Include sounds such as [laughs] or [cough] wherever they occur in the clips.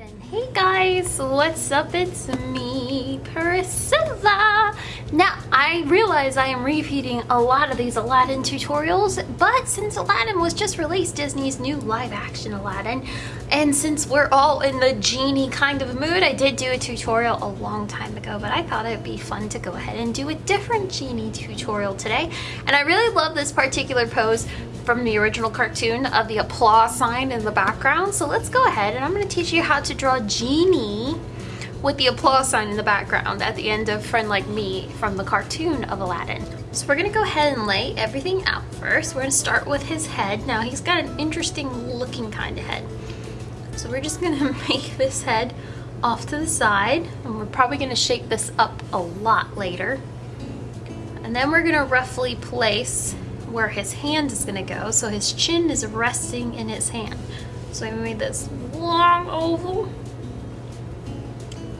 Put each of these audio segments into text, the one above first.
Hey guys, what's up? It's me, Priscilla. Now, I realize I am repeating a lot of these Aladdin tutorials, but since Aladdin was just released, Disney's new live action Aladdin, and since we're all in the genie kind of mood, I did do a tutorial a long time ago, but I thought it'd be fun to go ahead and do a different genie tutorial today. And I really love this particular pose from the original cartoon of the applause sign in the background. So let's go ahead and I'm going to teach you how to draw Genie with the applause sign in the background at the end of Friend Like Me from the cartoon of Aladdin. So we're gonna go ahead and lay everything out first. We're gonna start with his head. Now he's got an interesting looking kind of head. So we're just gonna [laughs] make this head off to the side and we're probably gonna shape this up a lot later. And then we're gonna roughly place where his hand is gonna go. So his chin is resting in his hand. So I made this long oval.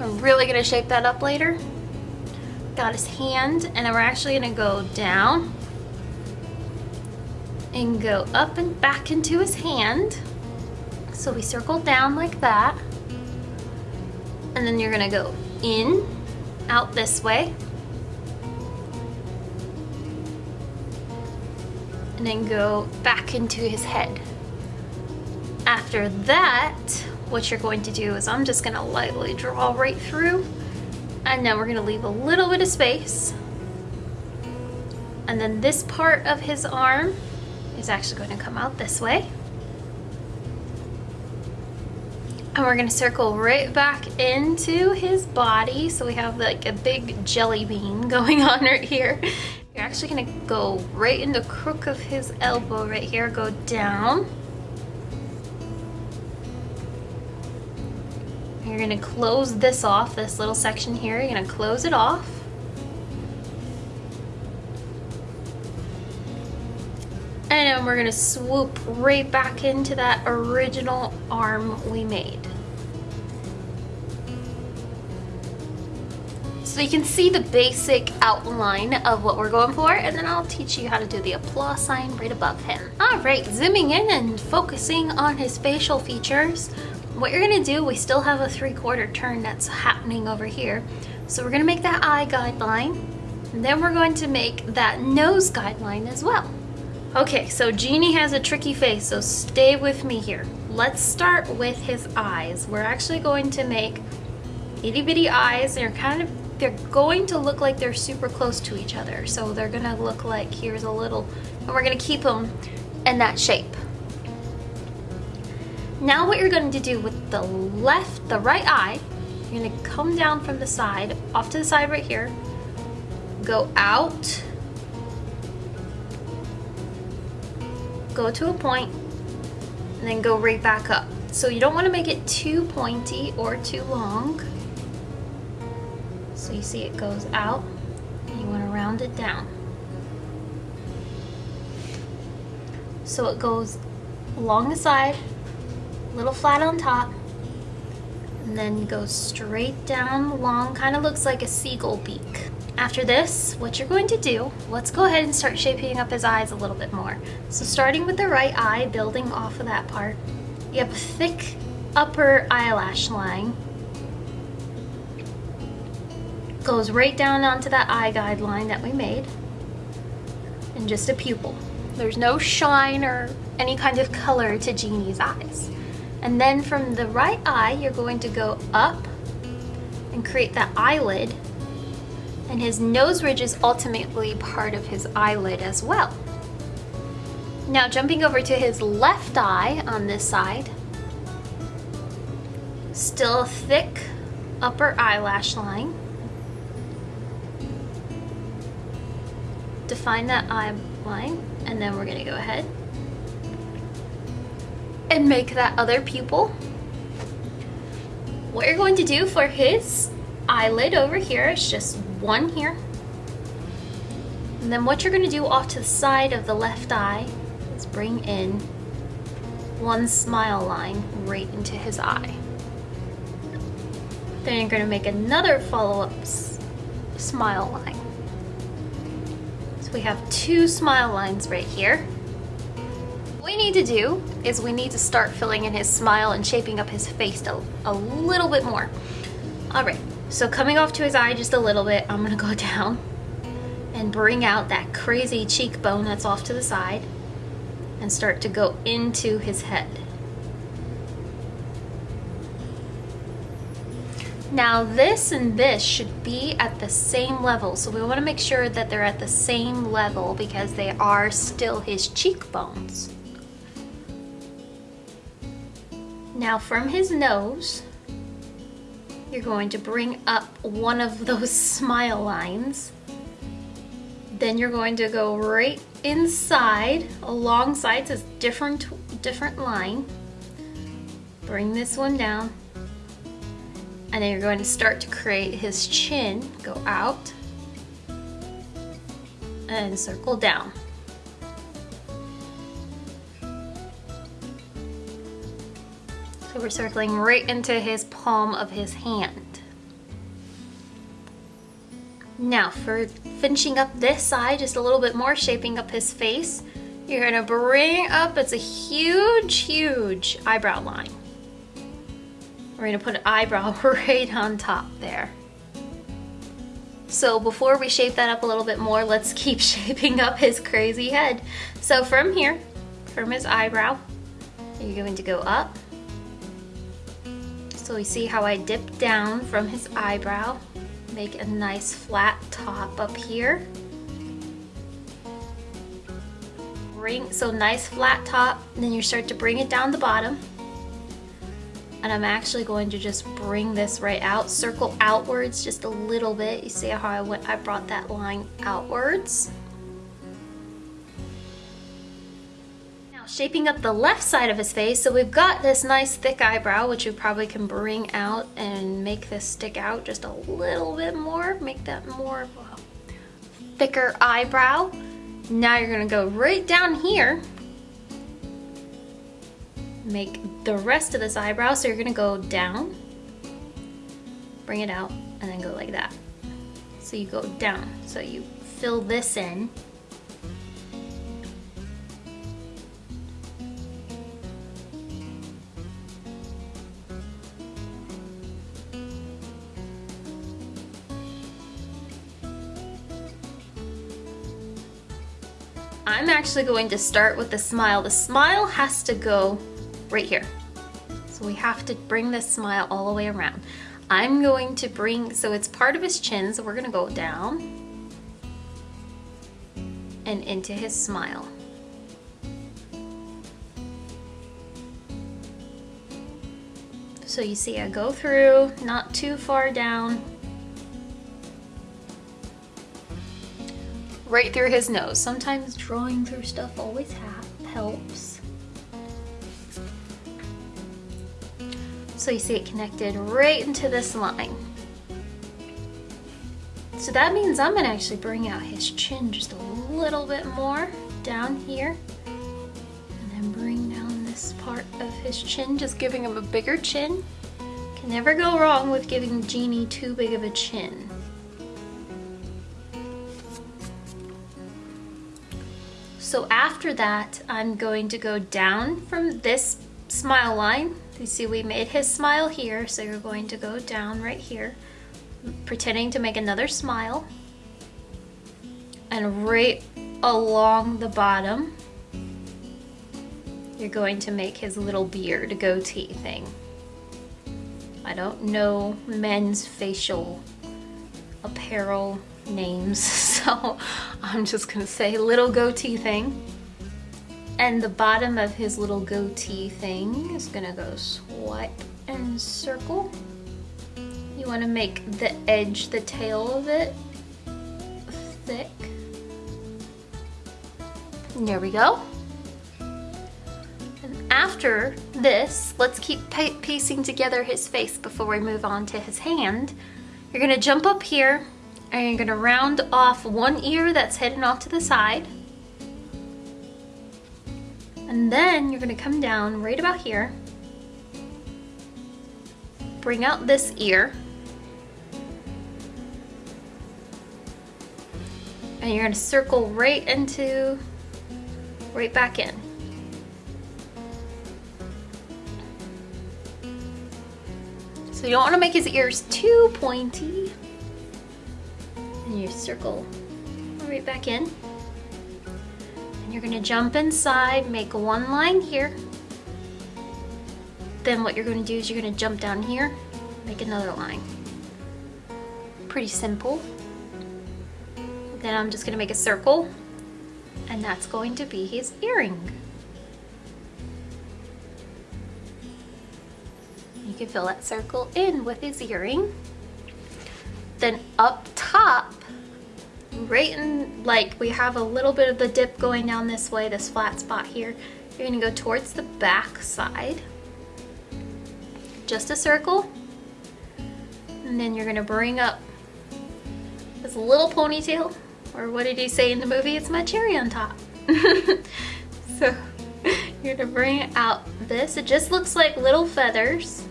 I'm really gonna shape that up later. Got his hand, and then we're actually gonna go down and go up and back into his hand. So we circle down like that. And then you're gonna go in, out this way, and then go back into his head. After that, what you're going to do is I'm just gonna lightly draw right through and then we're gonna leave a little bit of space. And then this part of his arm is actually going to come out this way. And we're gonna circle right back into his body. So we have like a big jelly bean [laughs] going on right here. You're actually gonna go right in the crook of his elbow right here, go down. You're gonna close this off, this little section here, you're gonna close it off. And we're gonna swoop right back into that original arm we made. So you can see the basic outline of what we're going for and then I'll teach you how to do the applause sign right above him. Alright, zooming in and focusing on his facial features. What you're gonna do, we still have a three quarter turn that's happening over here. So we're gonna make that eye guideline and then we're going to make that nose guideline as well. Okay, so Genie has a tricky face, so stay with me here. Let's start with his eyes. We're actually going to make itty bitty eyes. They're kind of they're going to look like they're super close to each other. So they're gonna look like here's a little, and we're gonna keep them in that shape. Now what you're going to do with the left, the right eye, you're gonna come down from the side, off to the side right here, go out, go to a point, and then go right back up. So you don't want to make it too pointy or too long. So you see it goes out and you want to round it down. So it goes along the side, a little flat on top, and then goes straight down long, kind of looks like a seagull beak. After this, what you're going to do, let's go ahead and start shaping up his eyes a little bit more. So starting with the right eye, building off of that part, you have a thick upper eyelash line goes right down onto that eye guideline that we made and just a pupil. There's no shine or any kind of color to Genie's eyes. And then from the right eye, you're going to go up and create that eyelid and his nose ridge is ultimately part of his eyelid as well. Now jumping over to his left eye on this side, still a thick upper eyelash line. define that eye line and then we're gonna go ahead and make that other pupil. What you're going to do for his eyelid over here is just one here. And then what you're gonna do off to the side of the left eye is bring in one smile line right into his eye. Then you're gonna make another follow-up smile line So we have two smile lines right here. What We need to do is we need to start filling in his smile and shaping up his face a, a little bit more. All right, so coming off to his eye just a little bit, I'm gonna go [laughs] down and bring out that crazy cheekbone that's off to the side and start to go into his head. Now this and this should be at the same level. So we wanna make sure that they're at the same level because they are still his cheekbones. Now from his nose, you're going to bring up one of those [laughs] smile lines. Then you're going to go right inside, alongside this different, different line. Bring this one down. And then you're going to start to create his chin, go out, and circle down. So we're circling right into his palm of his hand. Now for finishing up this side just a little bit more, shaping up his face, you're gonna bring up, it's a huge, huge eyebrow line. We're gonna put an eyebrow [laughs] right on top there. So before we shape that up a little bit more, let's keep [laughs] shaping up his crazy head. So from here, from his eyebrow, you're going to go up, so you see how I dip down from his eyebrow, make a nice flat top up here. Bring, so nice flat top, then you start to bring it down the bottom. And I'm actually going to just bring this right out, circle outwards just a little bit. You see how I went, I brought that line outwards. Shaping up the left side of his face. So we've got this nice thick eyebrow, which we probably can bring out and make this stick out just a little bit more, make that more of a thicker eyebrow. Now you're gonna go right down here, make the rest of this eyebrow. So you're gonna go down, bring it out, and then go like that. So you go down, so you fill this in actually going to start with the smile. The smile has to go right here. So we have to bring this smile all the way around. I'm going to bring, so it's part of his chin, so we're gonna go down and into his smile. So you see I go through, not too far down, right through his nose. Sometimes drawing through stuff always helps. So you see it connected right into this line. So that means I'm gonna actually bring out his chin just a little bit more down here. And then bring down this part of his chin, just giving him a bigger chin. Can never go wrong with giving Genie too big of a chin. So after that, I'm going to go down from this smile line. You see we made his smile here, so you're going to go down right here, pretending to make another smile. And right along the bottom, you're going to make his little beard goatee thing. I don't know men's facial apparel names, [laughs] so I'm just gonna say little goatee thing. And the bottom of his little goatee thing is gonna go swipe and circle. You wanna make the edge, the tail of it thick. There we go. And after this, let's keep piecing together his face before we move on to his hand. You're gonna jump up here and you're gonna round off one ear that's hidden off to the side. And then you're gonna come down right about here. Bring out this ear. And you're gonna circle right into, right back in. So you don't wanna make his ears too pointy and you circle right back in. And you're gonna jump inside, make one line here. Then what you're gonna do is you're gonna jump down here, make another line. Pretty simple. Then I'm just gonna make a circle and that's going to be his earring. You can fill that circle in with his earring. Then up top, right in, like we have a little bit of the dip going down this way, this flat spot here. You're gonna go towards the back side. Just a circle. And then you're gonna bring up this little ponytail, or what did he say in the movie? It's my cherry on top. [laughs] so [laughs] you're gonna bring out this. It just looks like little feathers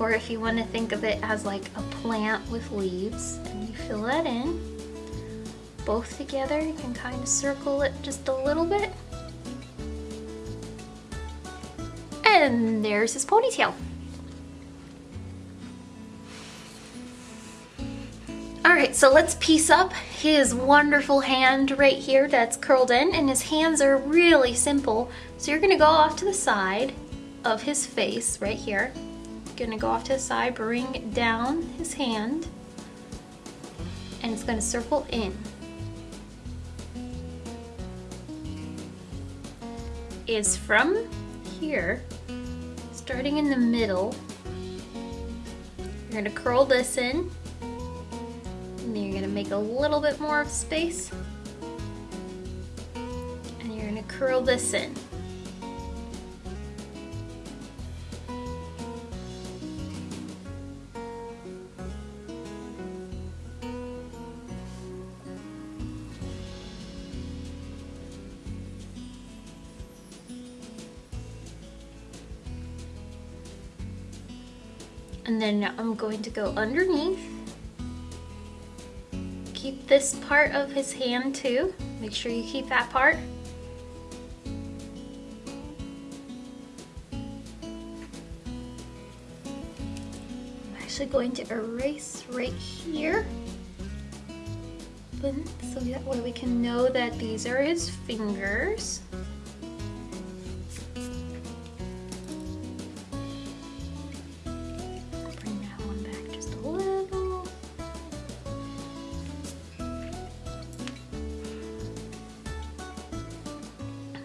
or if you want to think of it as like a plant with leaves and you fill that in both together you can kind of circle it just a little bit and there's his ponytail Alright, so let's piece up his wonderful hand right here that's curled in and his hands are really simple. So you're going to go off to the side of his face right here gonna go off to the side, bring down his hand, and it's gonna circle in. Is from here, starting in the middle, you're gonna curl this in, and then you're gonna make a little bit more of space, and you're gonna curl this in. And then I'm going to go underneath. Keep this part of his hand too. Make sure you keep that part. I'm actually going to erase right here. So that way we can know that these are his fingers.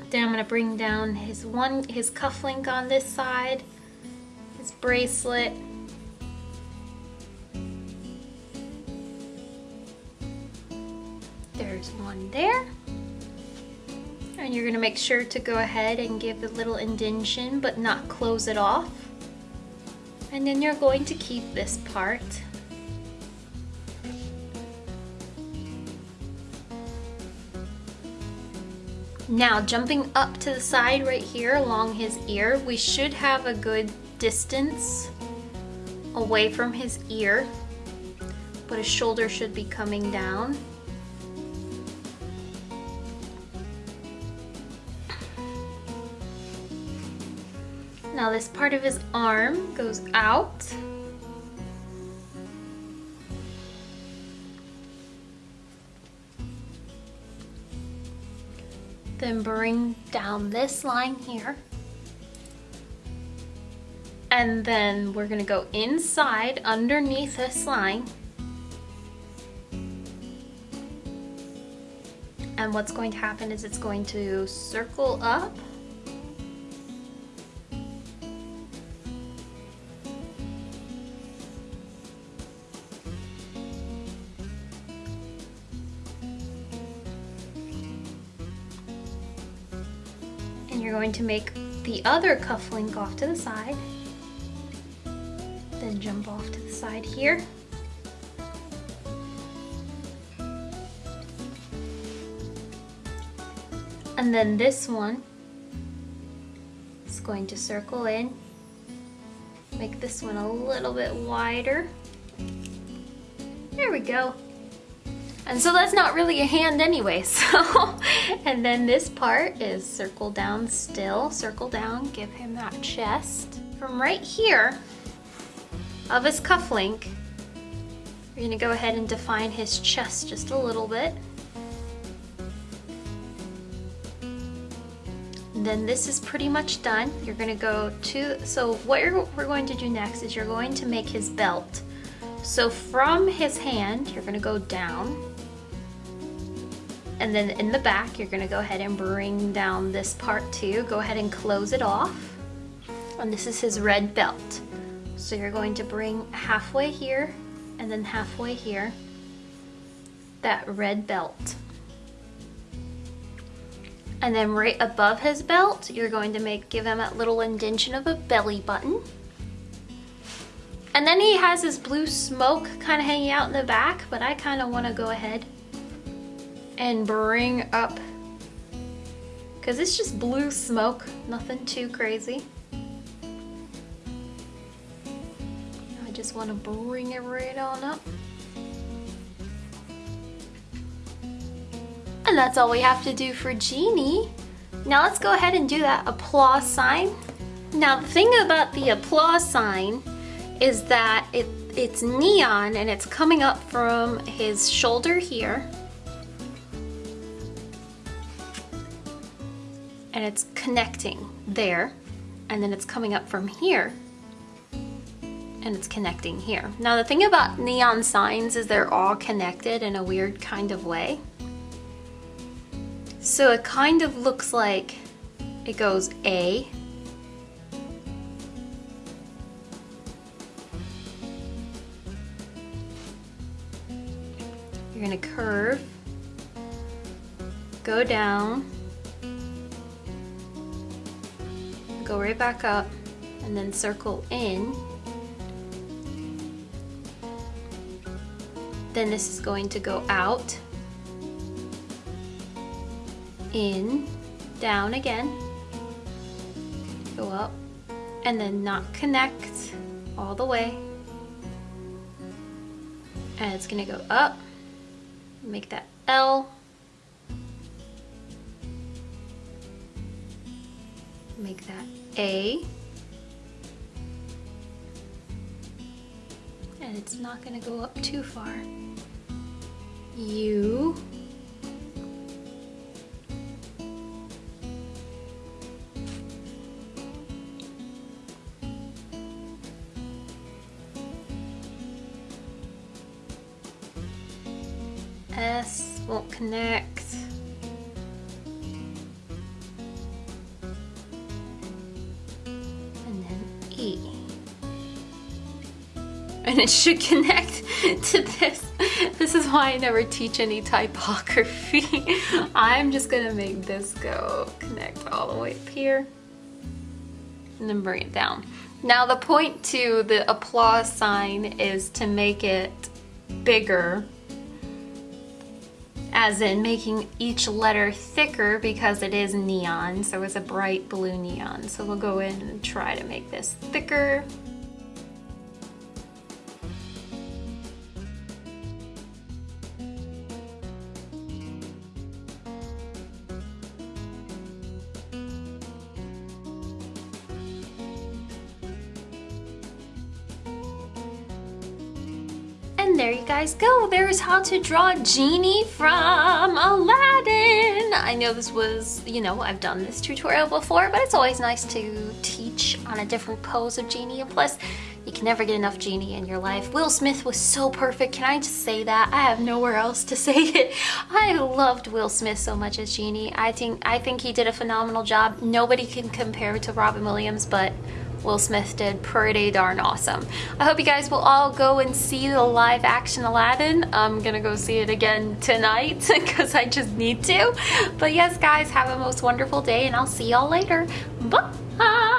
Then I'm gonna bring down his one, his cufflink on this side, his bracelet. There's one there. And you're gonna make sure to go ahead and give a little indention, but not close it off. And then you're going to keep this part Now jumping up to the side right here along his ear, we should have a good distance away from his ear, but his shoulder should be coming down. Now this part of his arm goes out. Then bring down this line here. And then we're gonna go inside underneath this line. And what's going to happen is it's going to circle up going to make the other cuff link off to the side. Then jump off to the side here. And then this one is going to circle in. Make this one a little bit wider. There we go. And so that's not really a hand anyway, [laughs] so. and then this part is circle down still, circle down, give him that chest. From right here, of his cufflink, we're gonna go ahead and define his chest just a little bit. then this is pretty much done. You're gonna go to, so what we're going to do next is you're going to make his belt. So from his hand, you're gonna go down. And then in the back, you're gonna go ahead and bring down this part too. Go ahead and close it off. And this is his red belt. So you're going to bring halfway here and then halfway here, that red belt. And then right above his belt, you're going to make give him a little indention of a belly button. And then he has his blue smoke kind of hanging out in the back, but I kind of want to go ahead and bring up, because it's just blue smoke, nothing too crazy. I just want to bring it right on up. And that's all we have to do for Genie. Now let's go ahead and do that applause sign. Now the thing about the applause sign is that it, it's neon and it's coming up from his shoulder here. And it's connecting there. And then it's coming up from here and it's connecting here. Now the thing about neon signs is they're all connected in a weird kind of way. So it kind of looks like it goes A, You're gonna curve, go down, go right back up, and then circle in. Then this is going to go out in, down again, go up, and then not connect all the way. And it's gonna go up, make that L, make that A, and it's not gonna go up too far. U, S won't connect. And then E. And it should connect [laughs] to this. This is why I never teach any typography. [laughs] I'm just gonna make this go connect all the way up here and then bring it down. Now the point to the applause sign is to make it bigger as in making each letter thicker because it is neon, so it's a bright blue neon. So we'll go in and try to make this thicker. Guys go. There's how to draw Genie from Aladdin. I know this was, you know, I've done this tutorial before, but it's always nice to teach on a different pose of Genie. And plus, you can never get enough Genie in your life. Will Smith was so perfect. Can I just say that? I have nowhere else to [laughs] say it. I loved Will Smith so much as Genie. I think I think he did a phenomenal job. Nobody can compare to Robin Williams, but Will Smith did pretty darn awesome. I hope you guys will all go and see the live action Aladdin. I'm gonna go see it again tonight [laughs] because I just need to. But yes guys, have a most wonderful day and I'll see y'all later. Bye!